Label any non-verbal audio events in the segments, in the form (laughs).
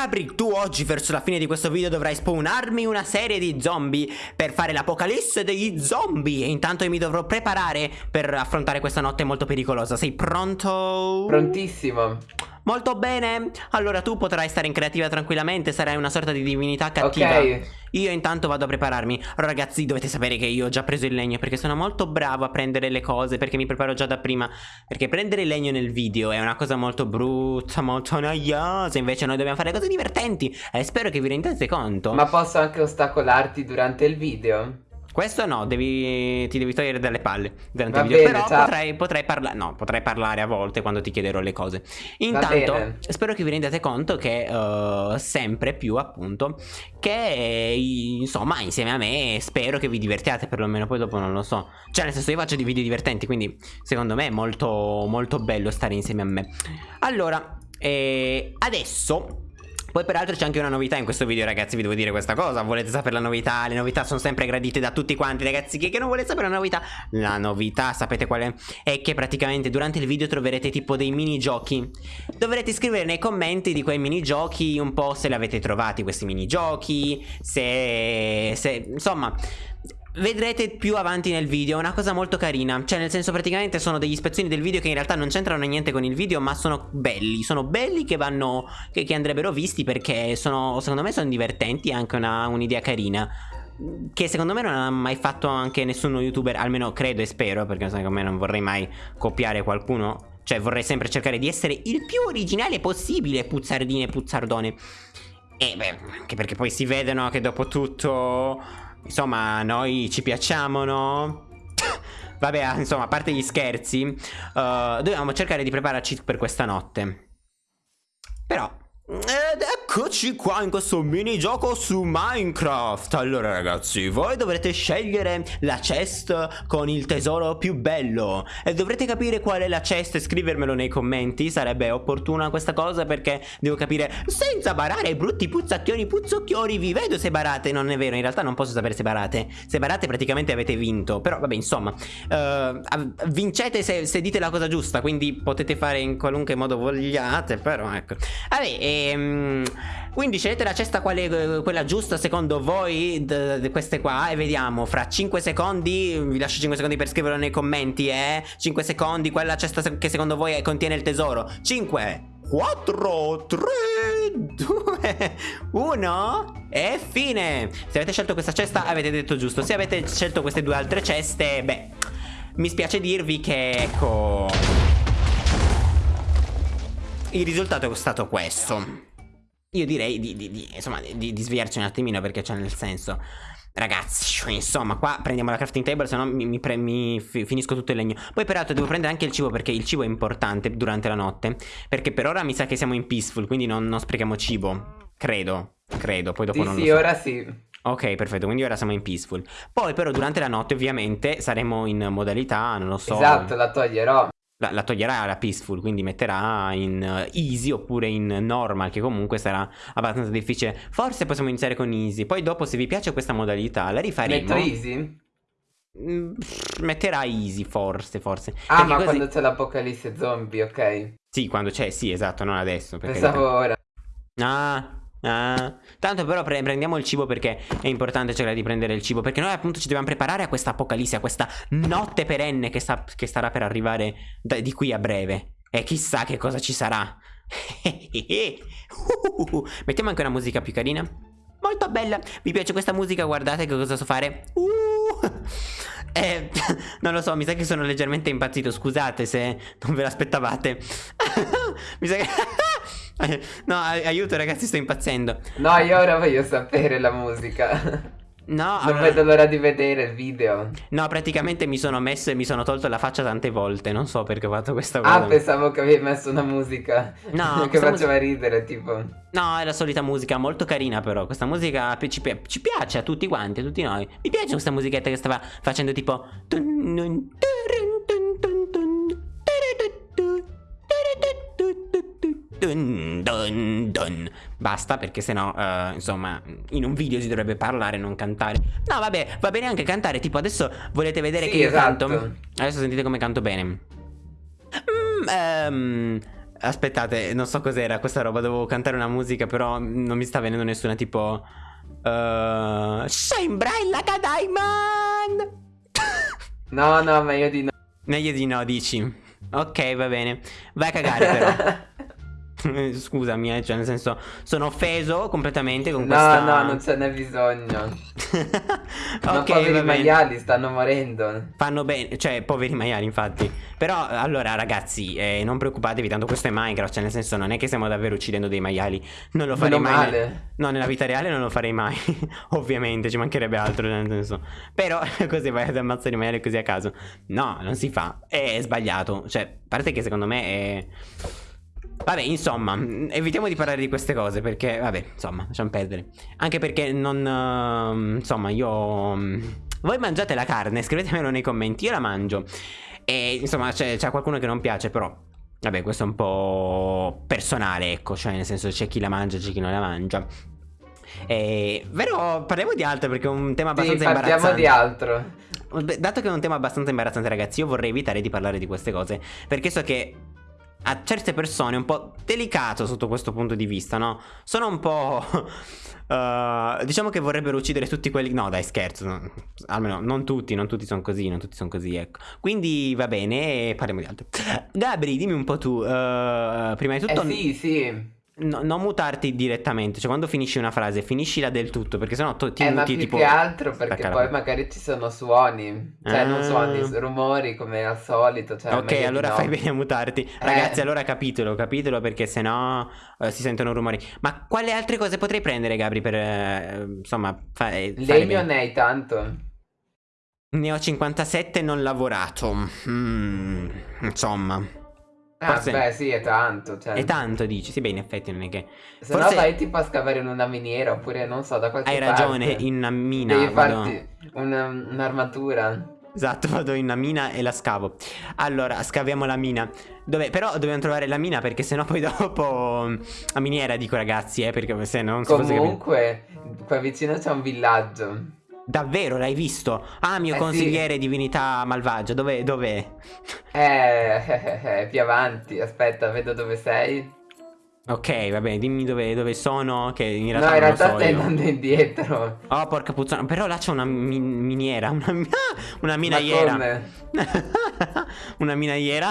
Gabri, tu oggi verso la fine di questo video dovrai spawnarmi una serie di zombie per fare l'apocalisse degli zombie. E intanto io mi dovrò preparare per affrontare questa notte molto pericolosa. Sei pronto? Prontissimo. Molto bene, allora tu potrai stare in creativa tranquillamente, sarai una sorta di divinità cattiva. Ok. Io intanto vado a prepararmi. Ragazzi dovete sapere che io ho già preso il legno Perché sono molto bravo a prendere le cose Perché mi preparo già da prima. Perché prendere il legno nel video è una cosa molto brutta Molto noiosa. Invece noi dobbiamo fare cose divertenti. E spero che vi rendiate conto. Ma posso anche ostacolarti durante il video? Questo no, devi, ti devi togliere dalle palle durante Va il video. bene, Però ciao. potrei, potrei parlare. No, potrei parlare a volte quando ti chiederò le cose. Intanto, spero che vi rendiate conto che eh, sempre più, appunto, che insomma, insieme a me, spero che vi divertiate perlomeno. Poi dopo non lo so. Cioè, nel senso, io faccio dei video divertenti, quindi secondo me è molto, molto bello stare insieme a me. Allora, eh, adesso. Poi peraltro c'è anche una novità in questo video ragazzi vi devo dire questa cosa Volete sapere la novità? Le novità sono sempre gradite da tutti quanti ragazzi Chi che non vuole sapere la novità? La novità sapete qual è? È che praticamente durante il video troverete tipo dei minigiochi Dovrete scrivere nei commenti di quei minigiochi un po' se li avete trovati questi minigiochi Se... se insomma... Vedrete più avanti nel video, è una cosa molto carina Cioè nel senso praticamente sono degli spezzoni del video che in realtà non c'entrano niente con il video Ma sono belli, sono belli che vanno, che, che andrebbero visti perché sono, secondo me sono divertenti e anche un'idea carina che secondo me non ha mai fatto anche nessuno youtuber, almeno credo e spero, perché secondo me non vorrei mai copiare qualcuno. Cioè vorrei sempre cercare di essere il più originale possibile, puzzardine e puzzardone. E beh, anche perché poi si vedono che dopo tutto, insomma, noi ci piacciamo, no? (laughs) Vabbè, insomma, a parte gli scherzi, eh, dobbiamo cercare di prepararci per questa notte. Però... Ed eccoci qua in questo minigioco su Minecraft. Allora ragazzi, voi dovrete scegliere la chest con il tesoro più bello. E dovrete capire qual è la chest e scrivermelo nei commenti. Sarebbe opportuna questa cosa perché devo capire Senza barare brutti puzzacchioni puzzocchioni Vi vedo se barate, non è vero In realtà non posso sapere se barate. Se barate praticamente avete vinto. Però vabbè insomma av- Vincete se, se dite la cosa giusta Quindi potete fare in qualunque modo vogliate Però ecco. Vabbè, ehm, quindi scegliete la cesta quale, quella giusta secondo voi? Queste qua? E vediamo Fra 5 secondi Vi lascio 5 secondi per scriverlo nei commenti eh? 5 secondi Quella cesta che secondo voi contiene il tesoro? 5 4 3 2 1 E fine! Se avete scelto questa cesta avete detto giusto. Se avete scelto queste due altre ceste Beh Mi spiace dirvi che ecco il risultato è stato questo. Io direi di, di- di- insomma, di, di svegliarci un attimino perché c'è nel senso. Ragazzi, insomma, qua prendiamo la crafting table, se no mi, mi pre- mi fi- finisco tutto il legno. Poi, peraltro, devo prendere anche il cibo perché il cibo è importante durante la notte. Perché per ora mi sa che siamo in peaceful, quindi non, non sprechiamo cibo. Credo, credo. Poi dopo Sì, non sì, lo so. ora sì. Ok, perfetto, quindi ora siamo in peaceful. Poi, però, durante la notte, ovviamente, saremo in modalità, non lo so. Esatto, la toglierò. La, la toglierà la peaceful, quindi metterà in eh, easy oppure in normal, che comunque sarà abbastanza difficile. Forse possiamo iniziare con easy. Poi dopo, se vi piace questa modalità, la rifaremo. Metto easy? Mm, metterà easy, forse, forse. Ah, Perché ma così- quando c'è l'apocalisse zombie, ok. Sì, quando c'è, sì, esatto, non adesso. perché- Pensavo ora. Ah, ah. Tanto però pre- prendiamo il cibo perché è importante cercare di prendere il cibo. Perché noi appunto ci dobbiamo preparare a questa apocalisse, a questa notte perenne che, sta- che starà per arrivare di qui a breve. E chissà che cosa ci sarà. Uh, (laughs) Mettiamo anche una musica più carina. Molto bella. Vi piace questa musica? Guardate che cosa so fare. Uh. Eh, (laughs) non lo so, mi sa che sono leggermente impazzito. Scusate se non ve l'aspettavate. (laughs) mi sa che. (laughs) no, ai- aiuto, ragazzi, sto impazzendo. No, io ora voglio sapere la musica. No, Non allora- vedo l'ora di vedere il video. no, praticamente mi sono messo e mi sono tolto la faccia tante volte. Non so perché ho fatto questa cosa. Ah, pensavo che avevi messo una musica. No, (laughs) che faceva ridere, tipo. No, è la solita musica, molto carina però. Questa musica ci, pi- ci piace a tutti quanti, a tutti noi. Mi piace questa musichetta che stava facendo tipo... Dun, dun, dun. Basta perché sennò eh, insomma in un video si dovrebbe parlare non cantare No vabbè va bene anche cantare Tipo adesso volete vedere Sì, che io esatto. canto Adesso sentite come canto bene Mm, ehm, Aspettate, non so cos'era questa roba. Dovevo cantare una musica, però non mi sta venendo nessuna tipo. Uh, sembra il Diamond! (laughs) No, no, meglio di no. Meglio di no, dici. Ok, va bene. Vai a cagare, però. (laughs) (laughs) Scusami, eh, cioè nel senso sono offeso completamente con no, questa... No, no, non ce n'è bisogno. (laughs) ok, poveri maiali stanno morendo. Fanno bene, cioè poveri maiali infatti. Però allora ragazzi, eh, non preoccupatevi, tanto questo è Minecraft, cioè nel senso non è che stiamo davvero uccidendo dei maiali. Non lo farei mai. Male. No, nella vita reale non lo farei mai. (laughs) Ovviamente, ci mancherebbe altro, nel senso. Però così vai ad ammazzare i maiali così a caso. No, non si fa. È sbagliato. Cioè, a parte che secondo me è... Vabbè, insomma, evitiamo di parlare di queste cose perché, vabbè, insomma, lasciamo perdere. Anche perché non, uh, insomma, io... Mm, voi mangiate la carne, scrivetemelo nei commenti, io la mangio. E, insomma, c'è qualcuno che non piace, però... Vabbè, questo è un po' personale, ecco, cioè nel senso c'è chi la mangia, c'è chi non la mangia. E, però parliamo di altro perché è un tema abbastanza sì, imbarazzante. Parliamo di altro. Dato che è un tema abbastanza imbarazzante, ragazzi, io vorrei evitare di parlare di queste cose. Perché so che a certe persone un po' delicato sotto questo punto di vista, no? Sono un po'... Uh, (laughs) diciamo che vorrebbero uccidere tutti quelli... No, dai, scherzo. No. Almeno non tutti, non tutti sono così, non tutti sono così, ecco. Quindi va bene, parliamo di altro. Gabri, dimmi un po' tu. Uh, prima di tutto... Eh sì, sì. No, non mutarti direttamente, cioè quando finisci una frase, finiscila del tutto, perché sennò tu ti eh, muti ma tipo... più che altro perché poi magari ci sono suoni, cioè ah. non suoni, rumori come al solito. Cioè ok, allora no. fai bene a mutarti. Eh. Ragazzi, allora capitelo, capitelo perché sennò eh, si sentono rumori. Ma quale altre cose potrei prendere, Gabri, per eh, insomma fare... Legno ne hai tanto. Ne ho 57 non lavorato. Mm, insomma... Ah, Forse... beh, sì, è tanto. Cioè... È tanto, dici. Sì, beh, in effetti non è che. Se Forse... no, vai tipo a scavare in una miniera oppure non so, da qualche Hai parte. Hai ragione, in una mina. Devi vado... farti un'armatura. Esatto, (laughs) vado in una mina e la scavo. Allora, scaviamo la mina. Dove... Però dobbiamo trovare la mina perché sennò poi (laughs) dopo. La miniera, dico ragazzi, eh, perché se no non si Comunque, qua vicino c'è un villaggio. Davvero, l'hai visto? Ah, mio eh consigliere sì. divinità malvagia, dov'è? Dov'è? Eh, eh, eh, più avanti, aspetta, vedo dove sei. Ok, va bene, dimmi dove, dove, sono, che in realtà No, in realtà so stai io. andando indietro. Oh, porca puttana, però là c'è una mi miniera, una, (laughs) una minaiera. (laughs) Una minaiera.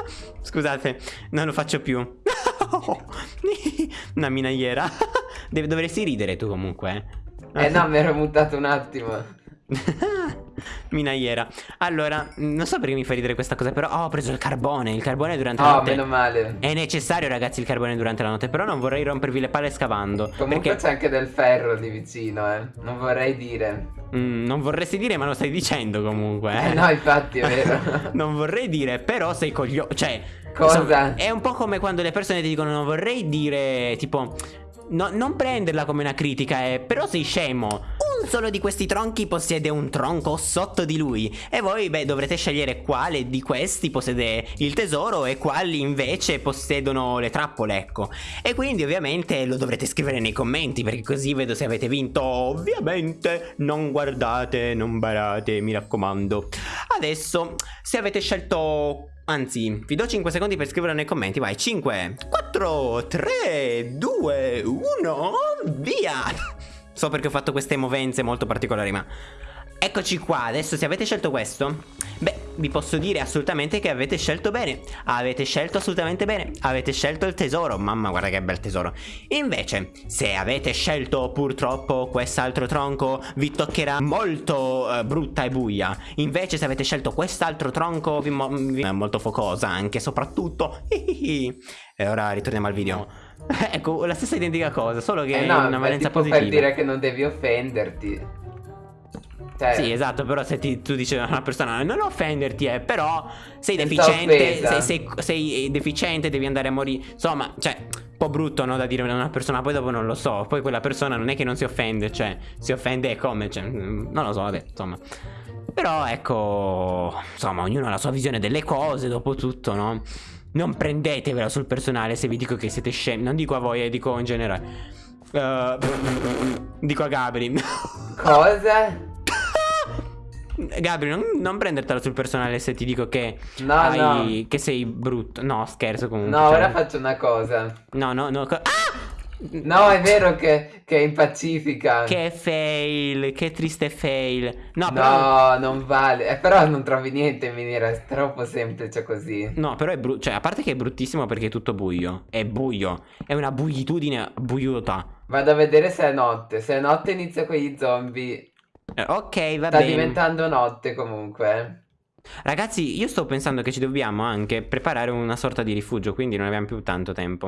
(laughs) Scusate, non lo faccio più. una minaiera. Dovresti ridere tu comunque, eh. Eh no, mi ero mutato un attimo. (laughs) Minaiera. Allora, non so perché mi fa ridere questa cosa Però oh, ho preso il carbone. Il carbone durante oh, la notte meno male. È necessario ragazzi il carbone durante la notte Però non vorrei rompervi le palle scavando Comunque perché... c'è anche del ferro lì vicino eh. Non vorrei dire. Mm, Non vorresti dire ma lo stai dicendo comunque eh, eh. no infatti è vero. (laughs) Non vorrei dire però sei coglio Cioè Cosa? Insomma, è un po' come quando le persone ti dicono non vorrei dire tipo No, non prenderla come una critica, eh, però sei scemo. Un solo di questi tronchi possiede un tronco sotto di lui. E voi, beh, dovrete scegliere quale di questi possiede il tesoro e quali invece possiedono le trappole, ecco. E quindi ovviamente lo dovrete scrivere nei commenti, perché così vedo se avete vinto. Ovviamente non guardate, non barate, mi raccomando. Adesso, se avete scelto Anzi, vi do 5 secondi per scriverlo nei commenti. Vai, 5, 4, 3, 2, 1, via! So perché ho fatto queste movenze molto particolari, ma... Eccoci qua, adesso se avete scelto questo Beh, vi posso dire assolutamente che avete scelto bene. Avete scelto assolutamente bene. Avete scelto il tesoro. Mamma guarda che bel tesoro. Invece, se avete scelto purtroppo quest'altro tronco Vi toccherà molto uh, brutta e buia. Invece se avete scelto quest'altro tronco vi, vi è molto focosa anche soprattutto. E ora ritorniamo al video. (laughs) Ecco, la stessa identica cosa Solo che eh no, una valenza positiva per dire che non devi offenderti cioè, sì, esatto, però se ti, tu dici a una persona non offenderti, eh, però sei deficiente, sei, sei, sei, deficiente, devi andare a morire. Insomma, cioè, un po' brutto no, da dire a una persona, poi dopo non lo so. Poi quella persona non è che non si offende, cioè, si offende come, cioè, mm, non lo so, vabbè, insomma. Però ecco, insomma, ognuno ha la sua visione delle cose, dopo tutto, no? Non prendetevela sul personale se vi dico che siete scemi. Non dico a voi, eh, dico in generale. Uh, dico a Gabri. Cosa? Gabri, non, non prendertela sul personale se ti dico che, No, hai- no. che sei brutto. No, scherzo comunque. No, cioè- ora faccio una cosa. No, no, no. co- Ah! No, è vero che, che impacifica. Che fail, che triste fail. No, però... No, non vale. Eh, però non trovi niente in miniera, è troppo semplice così. No, però è brutto. Cioè, a parte che è bruttissimo perché è tutto buio. È buio. È una buitudine buiuta. Vado a vedere se è notte. Se è notte inizio con gli zombie. Eh, ok, va Sta bene. diventando notte comunque. Ragazzi, io sto pensando che ci dobbiamo anche preparare una sorta di rifugio, quindi non abbiamo più tanto tempo.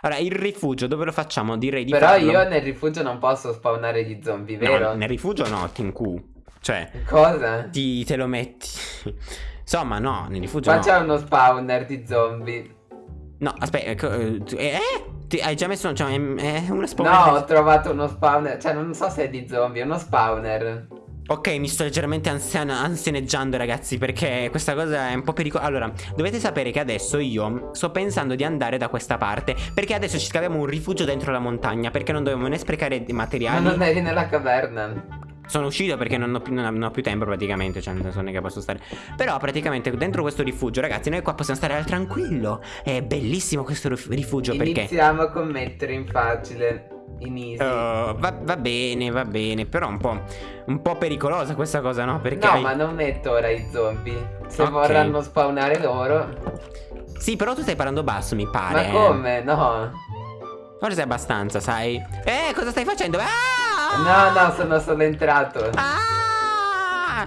Allora, il rifugio dove lo facciamo? Direi di Però farlo. io nel rifugio non posso spawnare gli zombie, No, vero? nel rifugio no, Tinku. Cioè, Cosa? ti, te lo metti. Insomma, no, nel rifugio Qua no. c'è uno spawner di zombie. No, aspetta, eh, tu- eh? Ti- hai già messo cioè, è, è una No, spawner? ho trovato uno spawner. Cioè, non so se è di zombie, è uno spawner. Ok, mi sto leggermente ansian- ansianeggiando, ragazzi, perché questa cosa è un po' pericolosa. Allora, dovete sapere che adesso io sto pensando di andare da questa parte, perché adesso ci scaviamo un rifugio dentro la montagna, perché non dobbiamo né sprecare Ma materiali. non eri nella caverna. Sono uscito perché non ho, più, non ho- più tempo praticamente, cioè non è che posso stare. Però praticamente dentro questo rifugio, ragazzi, noi qua possiamo stare al tranquillo. È bellissimo questo rif- rifugio perché... Iniziamo a commettere in facile. In easy. Uh, va, va bene, va bene, però un po', un po' pericolosa questa cosa, no? Perché no, hai- ma non metto ora i zombie. Se Ok. vorranno spawnare loro. Sì, però tu stai parlando basso, mi pare. Ma come? No. Forse abbastanza, sai? Eh, cosa stai facendo? Ah! No, no, sono solo entrato. Ah!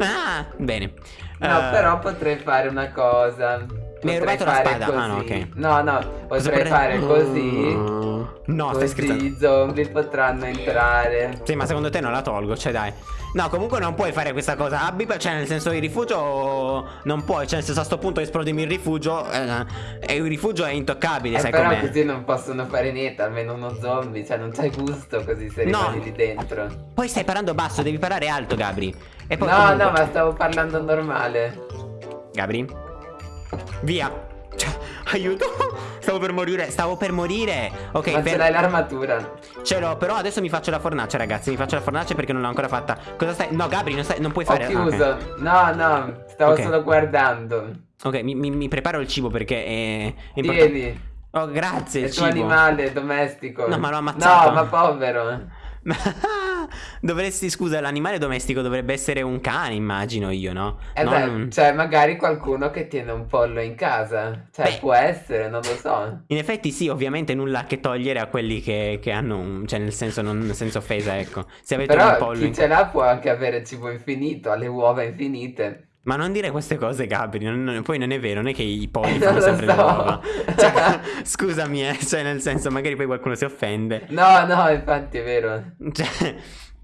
Ah, bene. No, Eh, però potrei fare una cosa. Mi hai Potrei rubato la fare spada? Così. Ah, no, ok. No, no, potrei fare così. No, stai così scherzando. i zombie potranno entrare. Sì, ma secondo te non la tolgo, cioè dai. No, comunque non puoi fare questa cosa. Abbi, cioè nel senso il rifugio non puoi, cioè nel senso a sto punto esplodimi il rifugio eh, e il rifugio è intoccabile, Eh, sai però com'è? così non possono fare niente, almeno uno zombie, cioè non c'hai gusto così se No. rimani lì dentro. Poi stai parlando basso, devi parlare alto, Gabri. No, comunque- no, ma stavo parlando normale. Gabri? Via. Cioè, aiuto. Stavo per morire, stavo per morire. Ok, ma per- ce l'hai l'armatura. ce l'ho, però adesso mi faccio la fornace, ragazzi. Mi faccio la fornace perché non l'ho ancora fatta. Cosa stai? No, Gabri, non, stai- non puoi Ho fare. ah, ok. chiuso. No, no, stavo Ok. solo guardando. Ok, mi, mi- mi preparo il cibo perché è, è importante. Tieni, Oh, grazie. è Il il tuo cibo. animale domestico. No, ma l'ho ammazzato. No, ma povero. (laughs) Dovresti, scusa, l'animale domestico dovrebbe essere un cane, immagino io, no? Eh Non beh, un- cioè magari qualcuno che tiene un pollo in casa. Cioè, Beh. può essere, non lo so. In effetti sì, ovviamente nulla a che togliere a quelli che, che hanno un... Cioè nel senso, non senza offesa, ecco. Se avete un Però pollo... chi in- ce l'ha può anche avere cibo infinito, ha le uova infinite. Ma non dire queste cose, Gabri. non- non- poi non è vero, non è che i polli (laughs) fanno sempre le so. uova. (laughs) Cioè, scusami, eh, cioè nel senso, magari poi qualcuno si offende. No, no, infatti è vero. Cioè,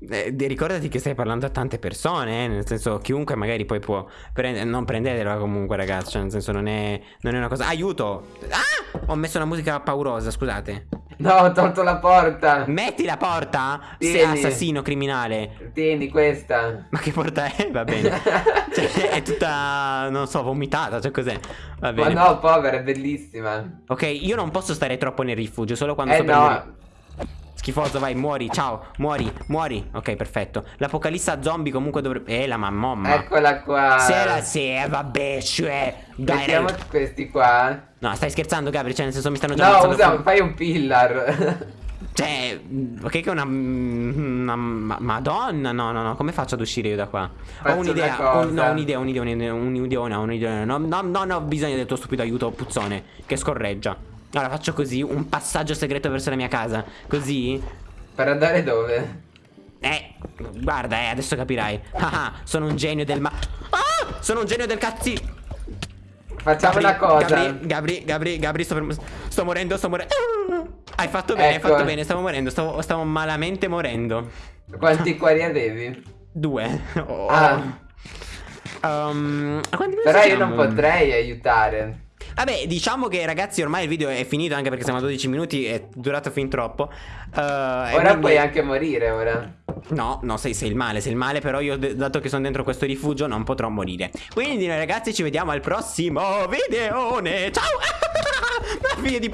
eh, ricordati che stai parlando a tante persone, eh, nel senso, chiunque magari poi può prendere. Non prendetela comunque, ragazzi. Cioè, nel senso, non è, non è una cosa. Aiuto! Ah! Ho messo una musica paurosa, scusate. No, ho tolto la porta. Metti la porta! Sei Tieni. assassino criminale. Tieni questa. Ma che porta è? Va bene. (laughs) Cioè, è tutta, non so, vomitata, cioè cos'è? Va Ma bene. no, povera, è bellissima. Ok, io non posso stare troppo nel rifugio, solo quando Eh sto morire. Schifoso, vai, muori, ciao, muori, muori. Ok, perfetto. L'apocalissa zombie comunque dovrebbe... Eh, la mamma. eccola qua. Se la se, vabbè, cioè... Dai, Mettiamo dai. questi qua. No, stai scherzando, Gabri, cioè nel senso mi stanno già No, usa, fai un pillar. (laughs) Cioè, ok che è una... una ma- madonna, no, no, no, come faccio ad uscire io da qua? Faccio ho un'idea, una un- no, un'idea, un'idea, un'idea, un'idea, un'idea. No, no, no, no, ho bisogno del tuo stupido aiuto, puzzone, che scorreggia. Allora faccio così, un passaggio segreto verso la mia casa. Così... per andare dove? Eh, guarda, eh, adesso capirai. Ah, ah, sono un genio del ma... Ah, sono un genio del cazzi... Facciamo Gabri, una cosa. Gabri, Gabri, Gabri, Gabri, sto, per- sto morendo, sto morendo. Hai fatto bene, Ecco. hai fatto bene, stavo morendo, stavo, stavo malamente morendo. Quanti cuori avevi? Due. Oh. Ah. Um, Però io non potrei aiutare. Vabbè, diciamo che ragazzi ormai il video è finito anche perché siamo a 12 minuti, è durato fin troppo. Uh, Ora quindi- puoi anche morire ora. No, no, sei, sei il male, sei il male, però io dato che sono dentro questo rifugio non potrò morire. Quindi noi ragazzi ci vediamo al prossimo videone. Ciao! (laughs) Ma figlio di